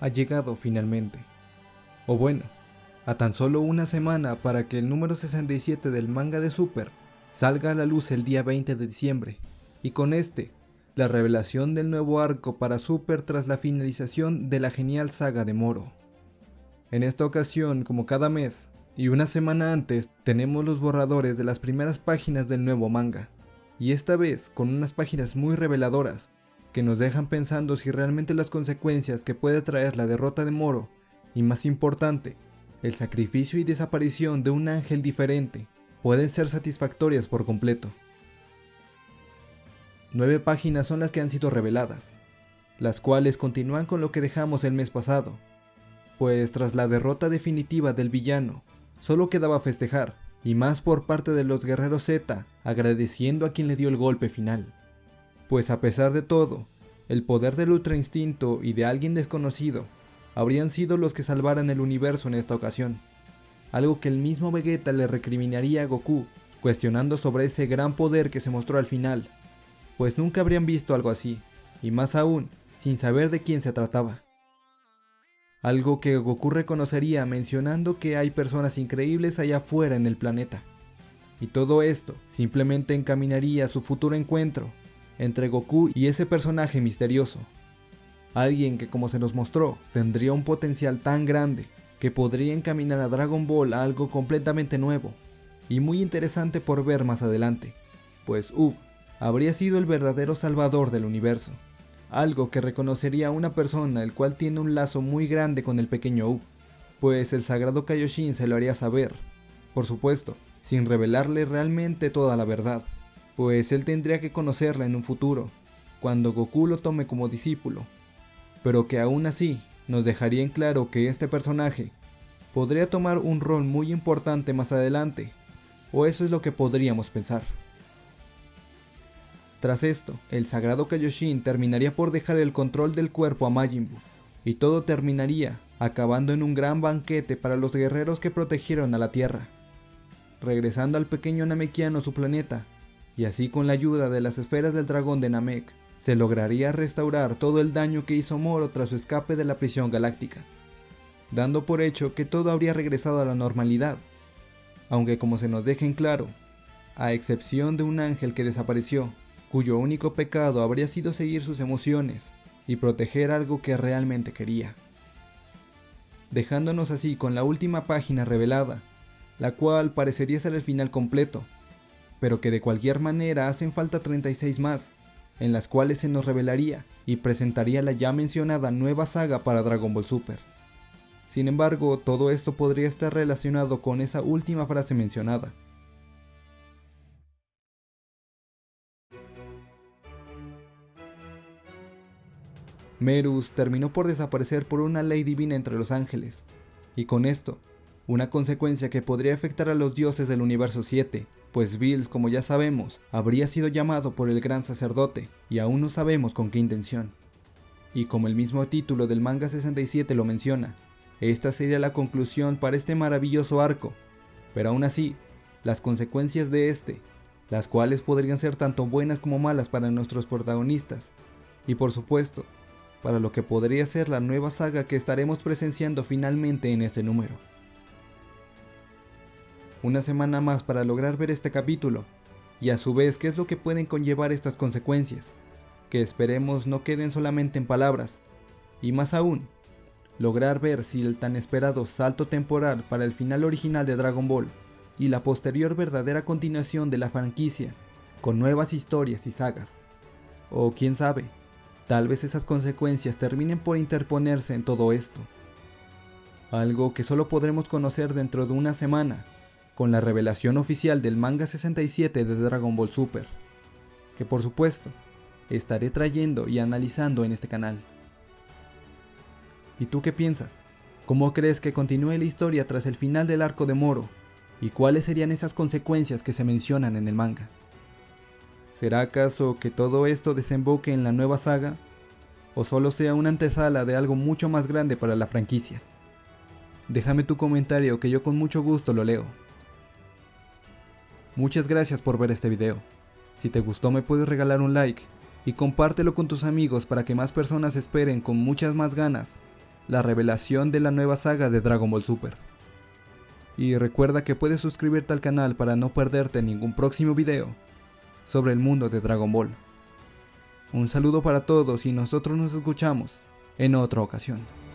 ha llegado finalmente. O bueno, a tan solo una semana para que el número 67 del manga de Super salga a la luz el día 20 de diciembre, y con este, la revelación del nuevo arco para Super tras la finalización de la genial saga de Moro. En esta ocasión, como cada mes, y una semana antes, tenemos los borradores de las primeras páginas del nuevo manga, y esta vez con unas páginas muy reveladoras, que nos dejan pensando si realmente las consecuencias que puede traer la derrota de Moro, y más importante, el sacrificio y desaparición de un ángel diferente pueden ser satisfactorias por completo. Nueve páginas son las que han sido reveladas, las cuales continúan con lo que dejamos el mes pasado, pues tras la derrota definitiva del villano, solo quedaba festejar, y más por parte de los guerreros Z, agradeciendo a quien le dio el golpe final. Pues a pesar de todo, el poder del Ultra Instinto y de alguien desconocido habrían sido los que salvaran el universo en esta ocasión, algo que el mismo Vegeta le recriminaría a Goku, cuestionando sobre ese gran poder que se mostró al final, pues nunca habrían visto algo así, y más aún, sin saber de quién se trataba. Algo que Goku reconocería mencionando que hay personas increíbles allá afuera en el planeta. Y todo esto simplemente encaminaría su futuro encuentro entre Goku y ese personaje misterioso, Alguien que como se nos mostró, tendría un potencial tan grande que podría encaminar a Dragon Ball a algo completamente nuevo y muy interesante por ver más adelante, pues Ub habría sido el verdadero salvador del universo, algo que reconocería una persona el cual tiene un lazo muy grande con el pequeño Ub, pues el sagrado Kaioshin se lo haría saber, por supuesto, sin revelarle realmente toda la verdad, pues él tendría que conocerla en un futuro, cuando Goku lo tome como discípulo pero que aún así nos dejaría en claro que este personaje podría tomar un rol muy importante más adelante, o eso es lo que podríamos pensar. Tras esto, el sagrado Kaioshin terminaría por dejar el control del cuerpo a Majin Buu, y todo terminaría acabando en un gran banquete para los guerreros que protegieron a la Tierra, regresando al pequeño Namekiano su planeta, y así con la ayuda de las esferas del dragón de Namek, se lograría restaurar todo el daño que hizo Moro tras su escape de la prisión galáctica, dando por hecho que todo habría regresado a la normalidad, aunque como se nos deja en claro, a excepción de un ángel que desapareció, cuyo único pecado habría sido seguir sus emociones y proteger algo que realmente quería. Dejándonos así con la última página revelada, la cual parecería ser el final completo, pero que de cualquier manera hacen falta 36 más, en las cuales se nos revelaría y presentaría la ya mencionada nueva saga para Dragon Ball Super. Sin embargo, todo esto podría estar relacionado con esa última frase mencionada. Merus terminó por desaparecer por una ley divina entre los ángeles, y con esto, una consecuencia que podría afectar a los dioses del universo 7, pues Bills, como ya sabemos, habría sido llamado por el gran sacerdote, y aún no sabemos con qué intención. Y como el mismo título del manga 67 lo menciona, esta sería la conclusión para este maravilloso arco, pero aún así, las consecuencias de este, las cuales podrían ser tanto buenas como malas para nuestros protagonistas, y por supuesto, para lo que podría ser la nueva saga que estaremos presenciando finalmente en este número una semana más para lograr ver este capítulo, y a su vez qué es lo que pueden conllevar estas consecuencias, que esperemos no queden solamente en palabras, y más aún, lograr ver si el tan esperado salto temporal para el final original de Dragon Ball y la posterior verdadera continuación de la franquicia, con nuevas historias y sagas. O quién sabe, tal vez esas consecuencias terminen por interponerse en todo esto. Algo que solo podremos conocer dentro de una semana, con la revelación oficial del manga 67 de Dragon Ball Super, que por supuesto estaré trayendo y analizando en este canal. ¿Y tú qué piensas? ¿Cómo crees que continúe la historia tras el final del arco de Moro? ¿Y cuáles serían esas consecuencias que se mencionan en el manga? ¿Será acaso que todo esto desemboque en la nueva saga? ¿O solo sea una antesala de algo mucho más grande para la franquicia? Déjame tu comentario que yo con mucho gusto lo leo. Muchas gracias por ver este video. Si te gustó me puedes regalar un like y compártelo con tus amigos para que más personas esperen con muchas más ganas la revelación de la nueva saga de Dragon Ball Super. Y recuerda que puedes suscribirte al canal para no perderte ningún próximo video sobre el mundo de Dragon Ball. Un saludo para todos y nosotros nos escuchamos en otra ocasión.